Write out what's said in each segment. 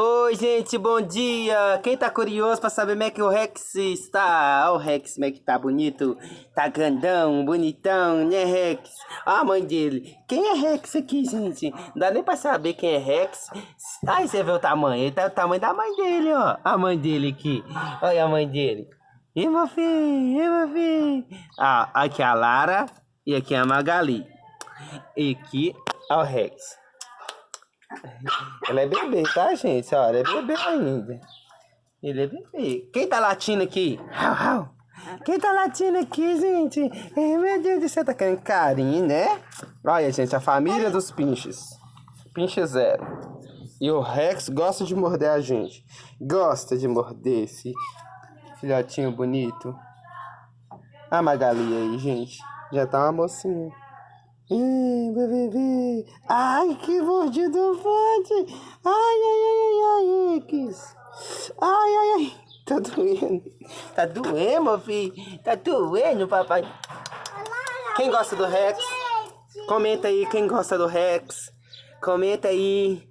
Oi, gente, bom dia! Quem tá curioso pra saber como é que o Rex está? Olha o Rex, como é que tá bonito. Tá grandão, bonitão, né, Rex? Olha a mãe dele. Quem é Rex aqui, gente? Não dá nem pra saber quem é Rex. Aí você vê o tamanho. Ele tá o tamanho da mãe dele, ó. A mãe dele aqui. Olha a mãe dele. E meu filho, e meu filho. Ah, aqui é a Lara e aqui é a Magali. E aqui é o Rex. Ela é bebê, tá, gente? Olha, é bebê ainda. Ele é bebê. Quem tá latindo aqui? Quem tá latindo aqui, gente? Ai, meu Deus do céu, tá querendo carinho, né? Olha, gente, a família dos pinches. Pinche zero. E o Rex gosta de morder a gente. Gosta de morder esse filhotinho bonito. A Magali aí, gente. Já tá uma mocinha. Ih, bebê. Ai, que mordido forte. Ai, ai, ai, ai, ai, que Ai, ai, ai. Tá doendo. Tá doendo, meu filho. Tá doendo, papai. Quem gosta do Rex? Comenta aí quem gosta do Rex. Comenta aí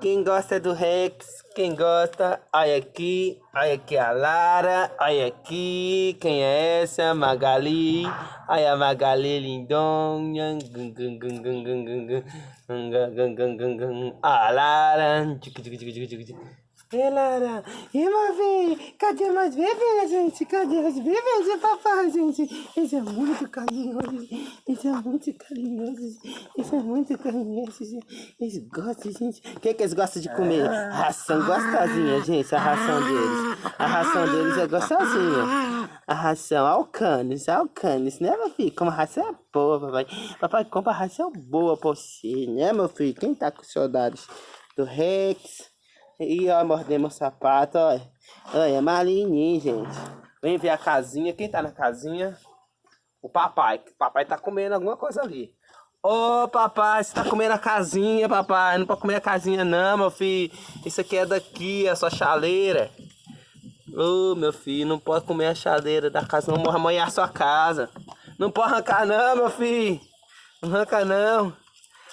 quem gosta do Rex. Quem gosta, olha aqui, olha aqui a Lara, olha aqui, quem é essa? Magali, olha a Magali lindonha, a Lara, e Lara, e meu filho, cadê meus bebês, gente? Cadê os bebês de papai, gente? Esse é muito carinhoso, esse é muito carinhoso, esse é muito carinhoso, eles gostam, gente. O que, que eles gostam de comer? Ração gostosinha, gente, a ração deles. A ração deles é gostosinha. A ração, alcanes, alcanes, né, meu filho? Como a ração é boa, papai. Papai compra ração boa pra você, né, meu filho? Quem tá com saudades do Rex? E ó, mordemos o sapato, ó. Olha, é malinho, gente. Vem ver a casinha. Quem tá na casinha? O papai. O papai tá comendo alguma coisa ali. Ô, papai, você tá comendo a casinha, papai. Não pode comer a casinha não, meu filho. Isso aqui é daqui, é sua chaleira. Ô, meu filho, não pode comer a chaleira da casa, não morra amanhã a sua casa. Não pode arrancar não, meu filho. Não arranca não.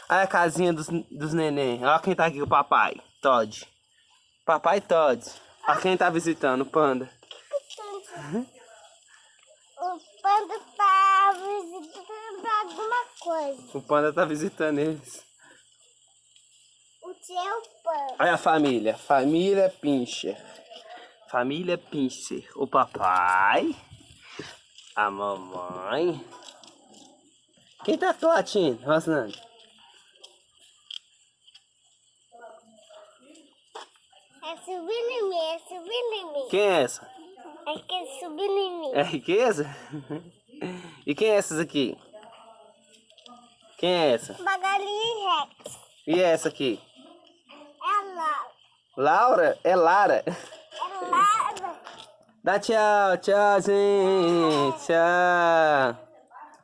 Olha a casinha dos, dos neném. Olha quem tá aqui, o papai. Todd. Papai Todd. A quem tá visitando, o panda? O panda tá visitando alguma coisa. O panda tá visitando eles. O seu panda. Olha a família. Família Pincher. Família Pincher. O papai. A mamãe. Quem tá latindo, Rosnando? É subir em mim, é em mim. Quem é essa? É é em mim. É riqueza? E quem é essas aqui? Quem é essa? Magali e Rex. E essa aqui? É Laura. Laura? É Lara. É Lara. Dá tchau, tchau, gente. Tchau.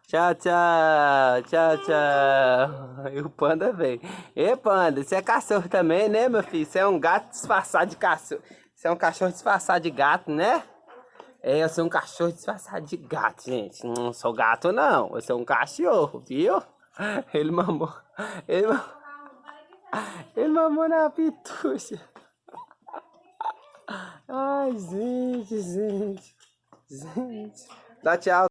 Tchau, tchau, tchau, tchau. E o panda veio. E panda, você é cachorro também, né, meu filho? Você é um gato disfarçado de cachorro. Você é um cachorro disfarçado de gato, né? É, eu sou um cachorro disfarçado de gato, gente. Não sou gato, não. Eu sou um cachorro, viu? Ele mamou. Ele mamou, ele mamou na pitucha. Ai, gente, gente. Gente. Dá tchau.